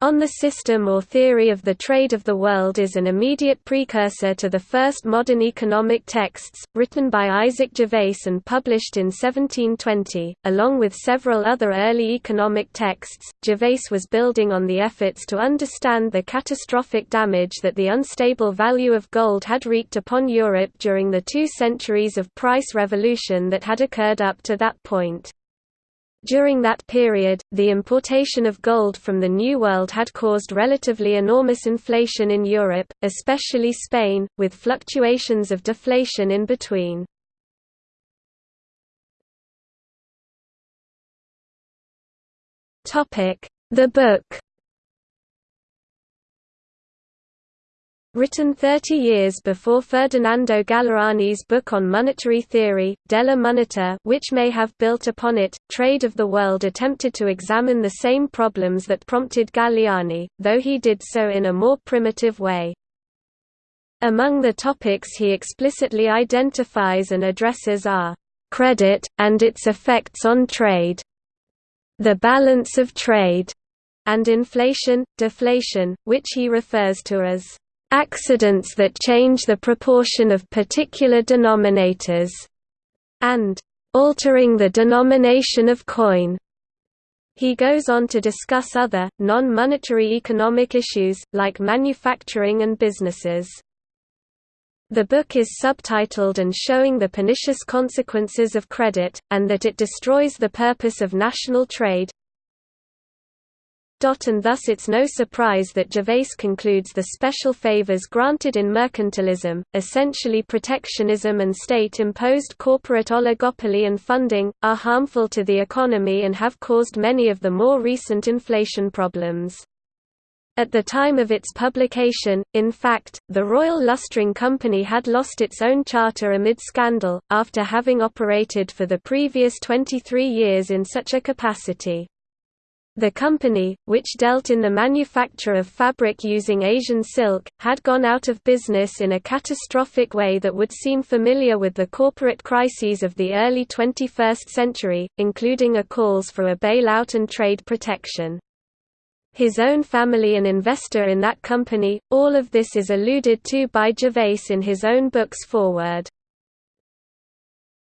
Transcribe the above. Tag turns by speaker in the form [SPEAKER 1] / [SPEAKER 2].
[SPEAKER 1] On the System or Theory of the Trade of the World is an immediate precursor to the first modern economic texts, written by Isaac Gervaise and published in 1720. Along with several other early economic texts, Gervaise was building on the efforts to understand the catastrophic damage that the unstable value of gold had wreaked upon Europe during the two centuries of price revolution that had occurred up to that point. During that period, the importation of gold from the New World had caused relatively enormous inflation in Europe, especially Spain, with fluctuations of deflation in between. The book Written 30 years before Ferdinando Galiani's book on monetary theory, Della Moneta which may have built upon it, Trade of the World attempted to examine the same problems that prompted Galiani, though he did so in a more primitive way. Among the topics he explicitly identifies and addresses are, "...credit, and its effects on trade", "...the balance of trade", and inflation, deflation, which he refers to as accidents that change the proportion of particular denominators, and altering the denomination of coin. He goes on to discuss other, non-monetary economic issues, like manufacturing and businesses. The book is subtitled and showing the pernicious consequences of credit, and that it destroys the purpose of national trade, and thus it's no surprise that Gervaise concludes the special favors granted in mercantilism, essentially protectionism and state-imposed corporate oligopoly and funding, are harmful to the economy and have caused many of the more recent inflation problems. At the time of its publication, in fact, the Royal Lustring Company had lost its own charter amid scandal, after having operated for the previous 23 years in such a capacity. The company, which dealt in the manufacture of fabric using Asian silk, had gone out of business in a catastrophic way that would seem familiar with the corporate crises of the early 21st century, including a calls for a bailout and trade protection. His own family an investor in that company, all of this is alluded to by Gervaise in his own book's foreword.